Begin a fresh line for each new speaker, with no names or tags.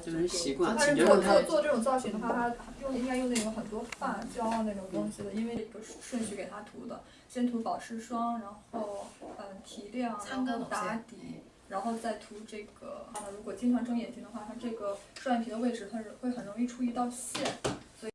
就是习惯。
他如果做做这种造型的话，他用应该用那种很多发胶啊那种东西的，因为一个顺序给他涂的。先涂保湿霜，然后嗯提亮，然后打底，然后再涂这个。啊如果经常睁眼睛的话，他这个双眼皮的位置它是会很容易出一道线。